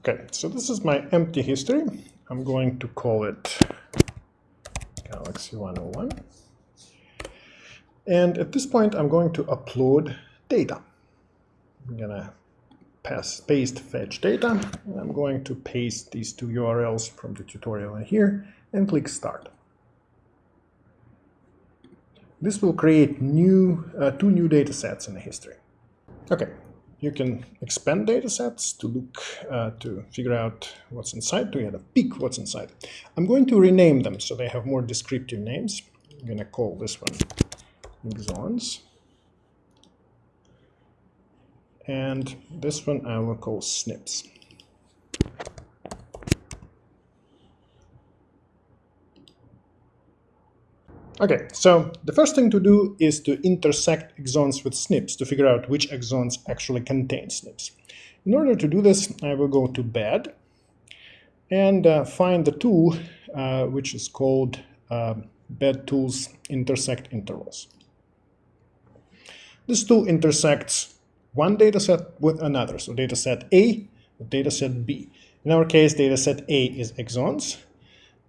Okay, so this is my empty history. I'm going to call it Galaxy 101. And at this point, I'm going to upload data. I'm gonna pass, paste fetch data. I'm going to paste these two URLs from the tutorial in here and click start. This will create new uh, two new data sets in the history. Okay, you can expand data sets to look uh, to figure out what's inside, to get a peek what's inside. I'm going to rename them so they have more descriptive names. I'm going to call this one exons. And this one I will call SNPs. Okay, so the first thing to do is to intersect exons with SNPs to figure out which exons actually contain SNPs. In order to do this, I will go to bed and uh, find the tool uh, which is called uh, bedtools intersect intervals. This tool intersects one dataset with another, so dataset A with dataset B. In our case, dataset A is exons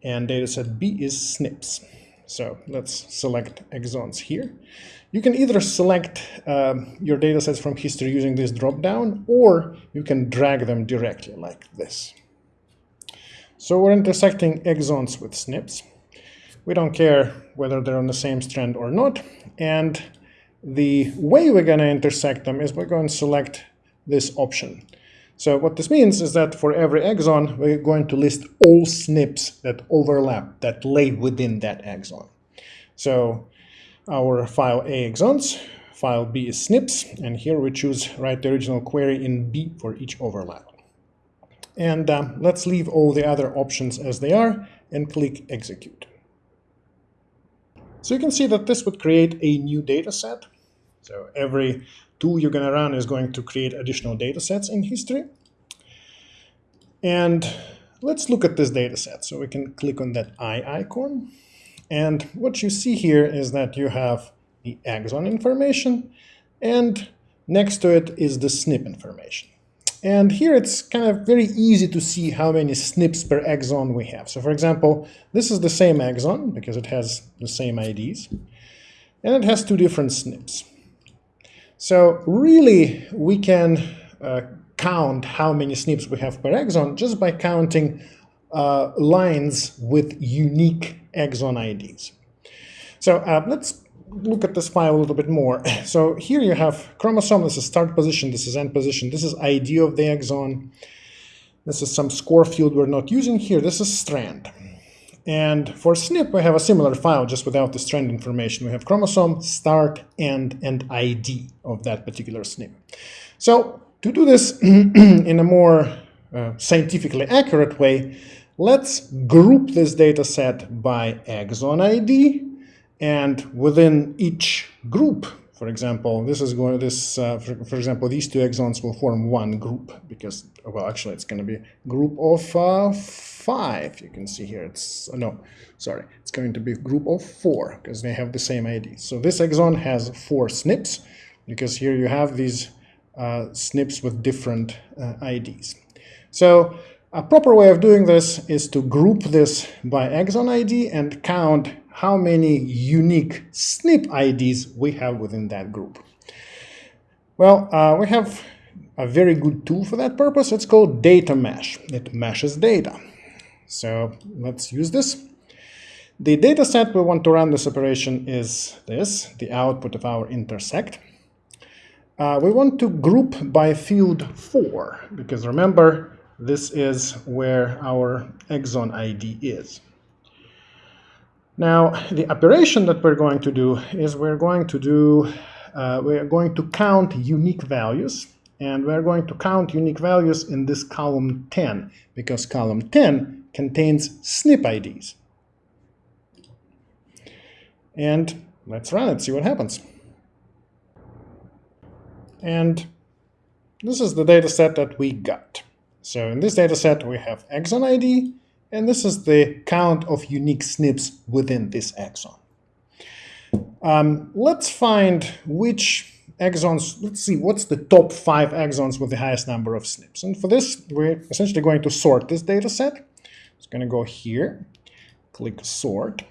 and dataset B is SNPs. So let's select exons here. You can either select um, your datasets from history using this dropdown, or you can drag them directly like this. So we're intersecting exons with SNPs. We don't care whether they're on the same strand or not. And the way we're going to intersect them is we're going to select this option. So what this means is that for every exon, we're going to list all SNPs that overlap, that lay within that exon. So our file A exons, file B is SNPs, and here we choose write the original query in B for each overlap. And um, let's leave all the other options as they are and click execute. So you can see that this would create a new data set. So every tool you're going to run is going to create additional data sets in history. And let's look at this data set. So we can click on that eye icon. And what you see here is that you have the exon information, and next to it is the SNP information. And here it's kind of very easy to see how many SNPs per exon we have. So for example, this is the same exon because it has the same IDs, and it has two different SNPs. So really, we can uh, count how many SNPs we have per exon just by counting uh, lines with unique exon IDs. So uh, let's look at this file a little bit more. So here you have chromosome, this is start position, this is end position, this is ID of the exon, this is some score field we're not using here, this is strand. And for SNP, we have a similar file, just without the strand information. We have chromosome, start, end, and ID of that particular SNP. So to do this in a more uh, scientifically accurate way, let's group this data set by exon ID. And within each group, for example, this is going this, uh, for, for, example, these two exons will form one group because, well, actually it's going to be group of uh, five. You can see here it's, uh, no, sorry, it's going to be group of four because they have the same ID. So this exon has four SNPs because here you have these uh, SNPs with different uh, IDs. So a proper way of doing this is to group this by exon ID and count how many unique SNP IDs we have within that group. Well, uh, we have a very good tool for that purpose. It's called Datamash. It meshes data. So let's use this. The data set we want to run this operation is this, the output of our intersect. Uh, we want to group by field 4, because remember, this is where our exon ID is. Now, the operation that we're going to do is we're going to do, uh, we're going to count unique values, and we're going to count unique values in this column 10, because column 10 contains SNP IDs. And let's run it, see what happens. And this is the data set that we got. So in this data set, we have exon ID, and this is the count of unique SNPs within this exon. Um, let's find which exons, let's see, what's the top five exons with the highest number of SNPs? And for this, we're essentially going to sort this data set. It's going to go here, click sort,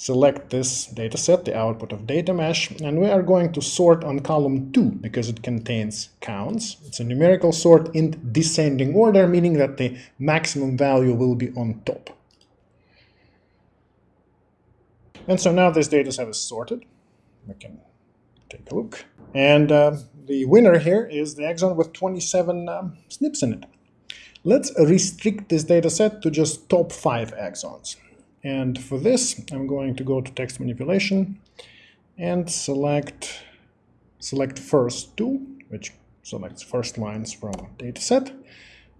select this data set, the output of Datamash, and we are going to sort on column 2 because it contains counts. It's a numerical sort in descending order, meaning that the maximum value will be on top. And so now this data set is sorted. We can take a look. And uh, the winner here is the exon with 27 um, SNPs in it. Let's restrict this data set to just top 5 exons. And for this, I'm going to go to text manipulation and select select first two, which selects first lines from data set.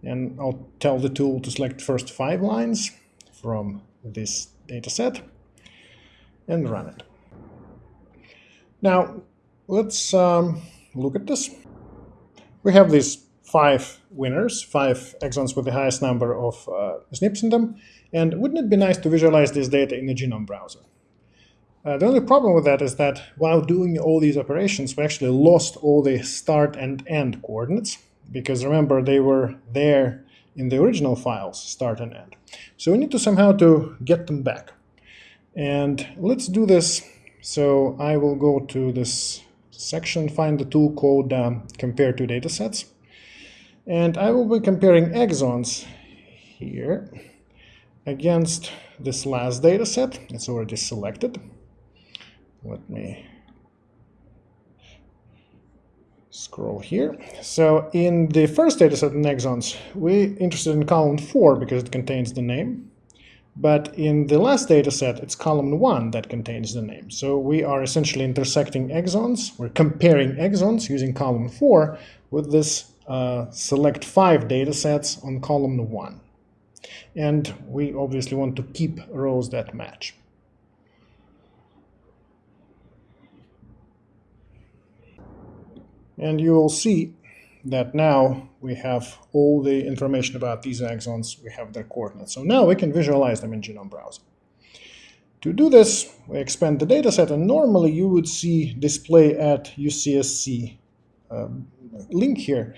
And I'll tell the tool to select first five lines from this data set and run it. Now, let's um, look at this. We have these five winners, five exons with the highest number of uh, SNPs in them. And wouldn't it be nice to visualize this data in a genome browser? Uh, the only problem with that is that while doing all these operations, we actually lost all the start and end coordinates, because remember, they were there in the original files, start and end. So we need to somehow to get them back. And let's do this. So I will go to this section, find the tool called um, compare two datasets. And I will be comparing exons here against this last dataset. It's already selected. Let me scroll here. So in the first dataset in exons, we're interested in column 4 because it contains the name. But in the last data set, it's column 1 that contains the name. So we are essentially intersecting exons. We're comparing exons using column 4 with this uh, select 5 datasets on column 1. And we obviously want to keep rows that match. And you will see that now we have all the information about these exons, we have their coordinates. So now we can visualize them in Genome Browser. To do this, we expand the dataset, and normally you would see display at UCSC link here.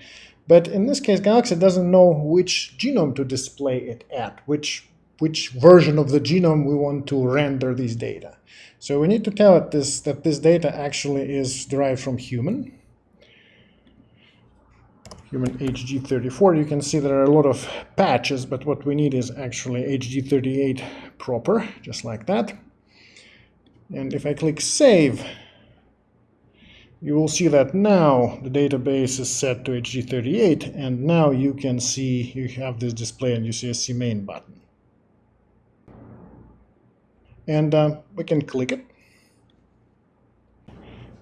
But in this case, Galaxy doesn't know which genome to display it at, which, which version of the genome we want to render these data. So we need to tell it this, that this data actually is derived from human, human HG34, you can see there are a lot of patches, but what we need is actually HG38 proper, just like that. And if I click Save, you will see that now the database is set to HG38, and now you can see you have this display on UCSC main button. And uh, we can click it.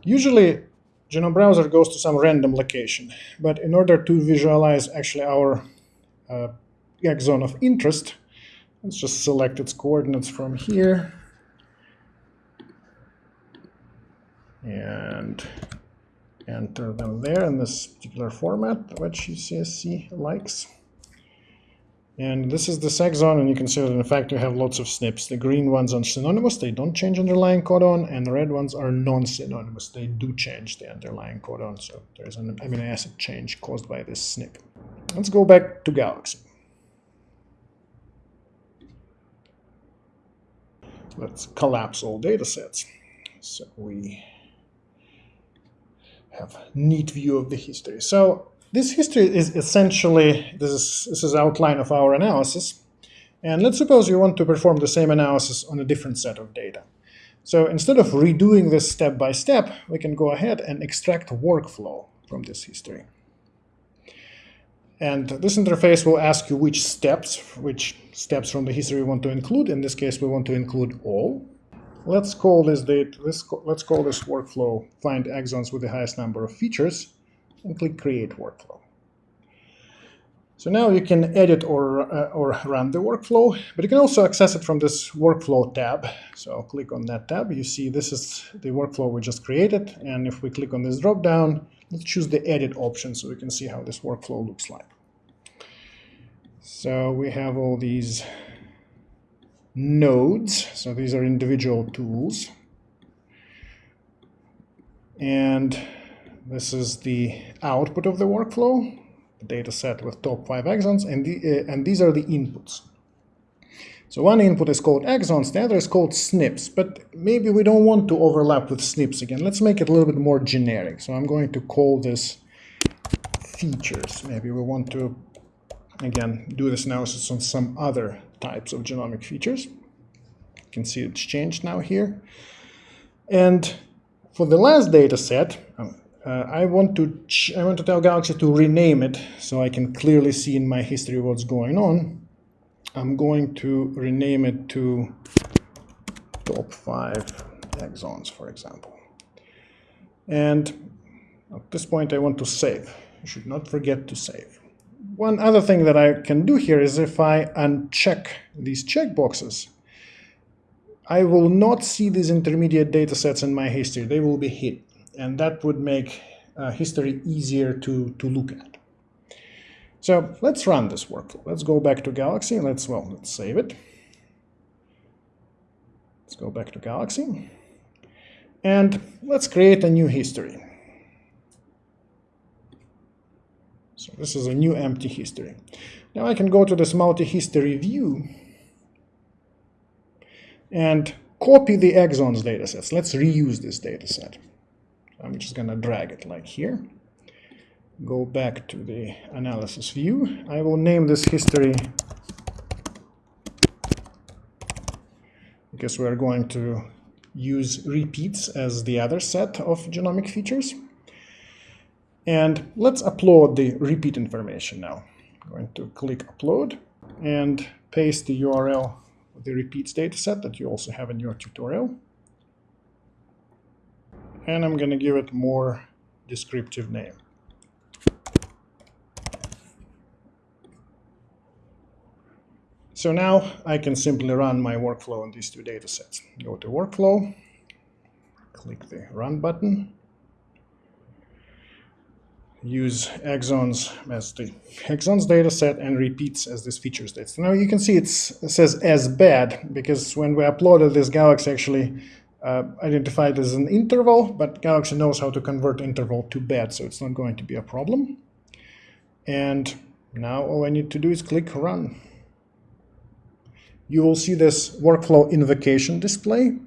Usually Genome Browser goes to some random location. But in order to visualize actually our uh, of interest, let's just select its coordinates from here. And enter them there in this particular format, which UCSC likes. And this is the exon, and you can see that in fact you have lots of SNPs. The green ones are synonymous, they don't change underlying codon, and the red ones are non-synonymous, they do change the underlying codon, so there's an amino acid change caused by this SNP. Let's go back to Galaxy. Let's collapse all data sets. So we have neat view of the history. So this history is essentially, this is, this is outline of our analysis. And let's suppose you want to perform the same analysis on a different set of data. So instead of redoing this step by step, we can go ahead and extract workflow from this history. And this interface will ask you which steps, which steps from the history we want to include. In this case, we want to include all. Let's call this date, let's, let's call this workflow find exons with the highest number of features and click Create Workflow. So now you can edit or, uh, or run the workflow, but you can also access it from this Workflow tab. So I'll click on that tab. You see this is the workflow we just created. And if we click on this drop-down, let's choose the Edit option so we can see how this workflow looks like. So we have all these nodes. So these are individual tools. And This is the output of the workflow, the data set with top five exons, and, the, uh, and these are the inputs. So one input is called exons, the other is called SNPs, but maybe we don't want to overlap with SNPs again. Let's make it a little bit more generic. So I'm going to call this features. Maybe we want to, again, do this analysis on some other types of genomic features. You can see it's changed now here. And for the last data set, um, uh, I want to I want to tell Galaxy to rename it so I can clearly see in my history what's going on. I'm going to rename it to top five exons, for example. And at this point, I want to save. You should not forget to save. One other thing that I can do here is if I uncheck these checkboxes, I will not see these intermediate data sets in my history. They will be hidden. And that would make uh, history easier to, to look at. So let's run this workflow. Let's go back to Galaxy. Let's, well, let's save it. Let's go back to Galaxy. And let's create a new history. So this is a new empty history. Now I can go to this multi-history view and copy the exons datasets. Let's reuse this dataset. I'm just going to drag it like here go back to the analysis view. I will name this history because we're going to use repeats as the other set of genomic features. And let's upload the repeat information now. I'm going to click upload and paste the URL of the repeats dataset that you also have in your tutorial. And I'm going to give it more descriptive name. So now I can simply run my workflow on these two datasets. Go to workflow, click the run button, use exons as the exons data set and repeats as this features data. So now you can see it says as bed because when we uploaded this Galaxy actually uh, identified as an interval, but Galaxy knows how to convert interval to bed, so it's not going to be a problem. And now all I need to do is click run you will see this workflow invocation display.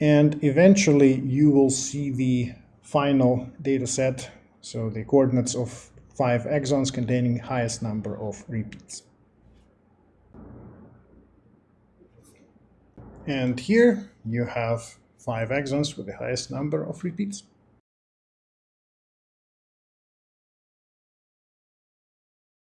And eventually you will see the final data set, so the coordinates of five exons containing highest number of repeats. And here you have five exons with the highest number of repeats.